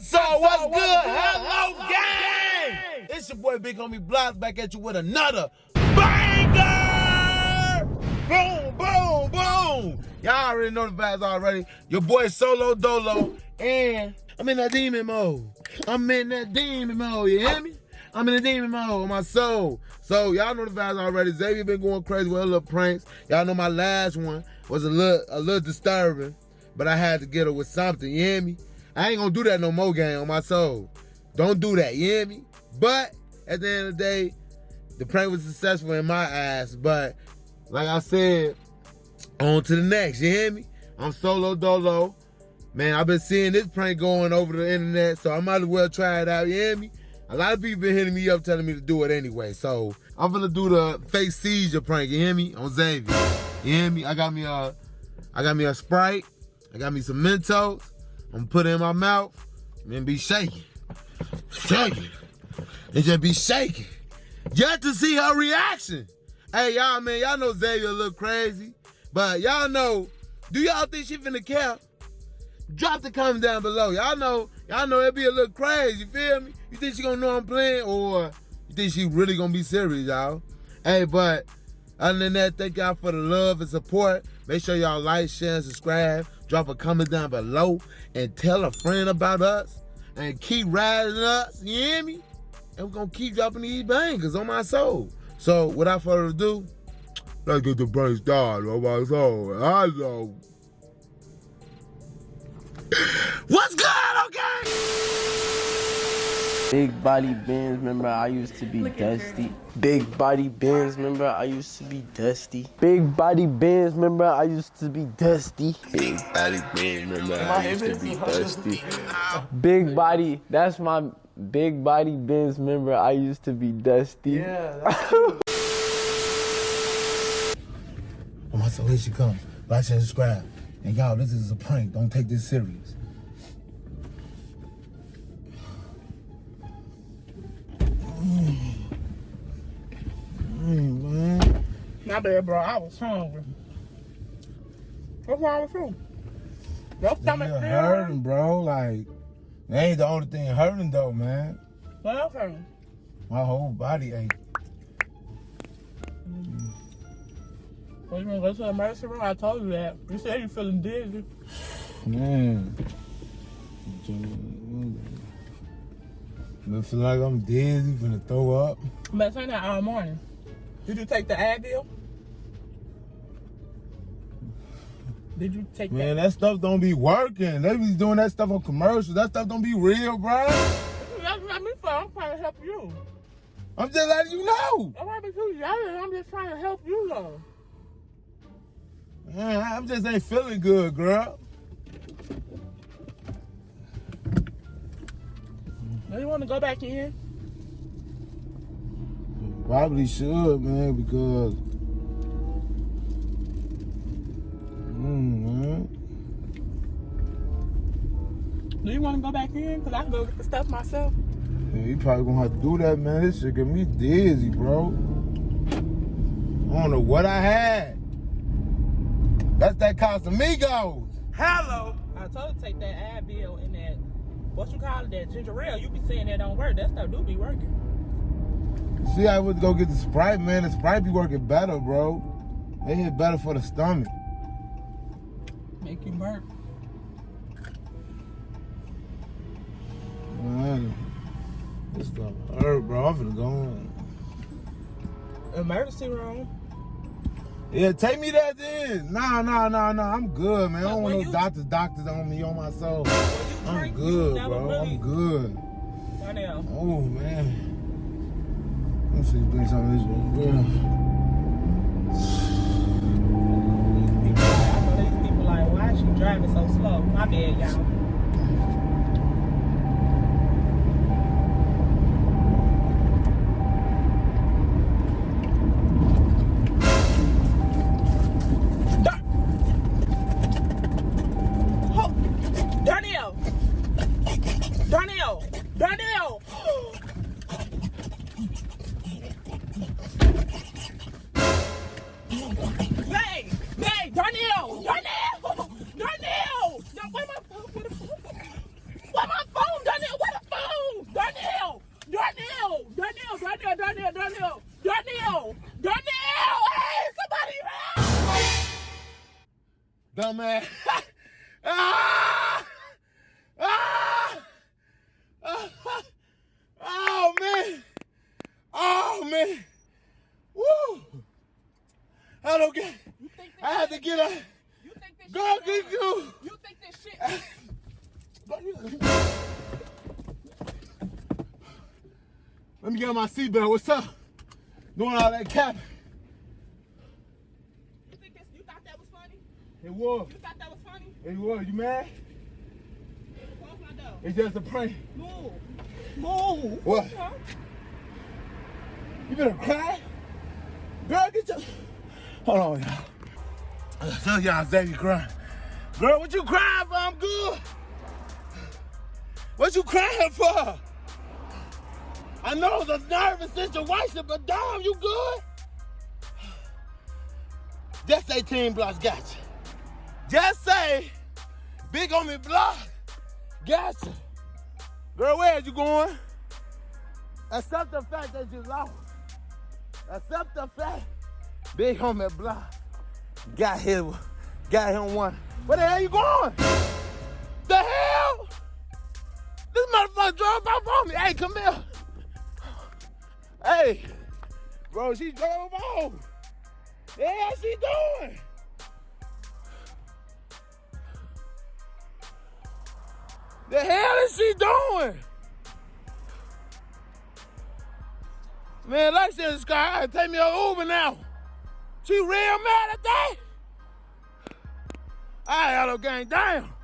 So what's good? Hello, gang! It's your boy Big Homie Blocks back at you with another banger! Boom, boom, boom! Y'all already know the vibes already. Your boy Solo Dolo, and I'm in that demon mode. I'm in that demon mode, you hear me? I'm in the demon mode on my soul. So y'all know the vibes already. Xavier been going crazy with a little pranks. Y'all know my last one was a little a little disturbing, but I had to get her with something, you hear me? I ain't gonna do that no more, gang, on my soul. Don't do that, you hear me? But at the end of the day, the prank was successful in my eyes. But like I said, on to the next, you hear me? I'm solo dolo. Man, I've been seeing this prank going over the internet, so I might as well try it out, you hear me? A lot of people been hitting me up telling me to do it anyway. So I'm gonna do the fake seizure prank, you hear me? On Xavier. You hear me? I got me a I got me a Sprite, I got me some Mentos. I'm gonna put it in my mouth and be shaking. Shaking. And just be shaking. Just to see her reaction. Hey, y'all, man, y'all know Xavier look crazy. But y'all know, do y'all think she finna care? Drop the comment down below. Y'all know, y'all know it be a little crazy, you feel me? You think she gonna know I'm playing or you think she really gonna be serious, y'all? Hey, but other than that, thank y'all for the love and support. Make sure y'all like, share, and subscribe. Drop a comment down below and tell a friend about us. And keep riding us, you hear me? And we're gonna keep dropping these bangers on my soul. So without further ado, let's get the brain started on my soul. Know. What's good, okay? Big body bands, remember I used to be dusty. Big body bands, remember I used to be dusty. Big body bands, remember I used to be dusty. Big body bands, remember I used to be dusty. Big body, that's my big body bands, remember I used to be dusty. Yeah. On my soul, here she come. Like, share, subscribe. And y'all, this is a prank. Don't take this serious. Mm, man. My bad, bro. I was hungry. What's wrong with you? Your stomach still hurting, bro. Like, that ain't the only thing hurting though, man. What else hurting? My whole body ache. Well, you gonna go to the emergency room? I told you that. You said you feeling dizzy. Man. I feel like I'm dizzy, gonna throw up. I've been saying that all morning. Did you take the Advil? Did you take Man, that? that stuff don't be working. They be doing that stuff on commercials. That stuff don't be real, bro. That's what me for. I'm trying to help you. I'm just letting you know. Not you yelling. I'm just trying to help you, though. Man, I'm just ain't feeling good, girl. Do you want to go back in? Probably should, man, because. Mm, man. Do you want to go back in? Because I can go get the stuff myself. Yeah, you probably gonna have to do that, man. This shit get me dizzy, bro. I don't know what I had. That's that Casamigos. Hello. I told you to take that Advil and that, what you call it, that ginger ale. You be saying that don't work. That stuff do be working. See, I would go get the Sprite, man. The Sprite be working better, bro. They hit better for the stomach. Make you burp. Man, this stuff hurt, bro. I'm finna go on. Emergency room. Yeah, take me that then. Nah, nah, nah, nah. I'm good, man. I don't want no doctors, doctors on me, on my soul. I'm good, bro. really- I'm good. Darnell. Oh, man. Let see, some of this. Yeah. People, I know these people like, why is driving so slow? My bad, y'all. Da- Ho- man. ah! Ah! Ah! Oh, man. Oh, man. Woo! I don't get You think this I had to get up. You think this shit get you. You think this shit Let me get on my seatbelt. What's up? Doing all that capping. You think this you thought that was funny? It was. You thought that was funny? It was. You mad? Close my door. It's just a prank. Move. Move. What? Huh? You better cry? Girl, get your. Hold on, y'all. I tell y'all, Xavier crying. Girl, what you crying for? I'm good. What you crying for? I know it's a nervous situation, but damn, you good? That's say Team Blocks got you. Just say Big homie block got you. Girl, where are you going? Accept the fact that you lost. Accept the fact Big homie block got him, got him one. Where the hell you going? The hell? This motherfucker drove off on me. Hey, come here. Hey, bro, she drove off. The hell she doing? The hell is she doing? Man, like said, guy, take me an Uber now. She real mad at that? I right, Auto Gang, damn.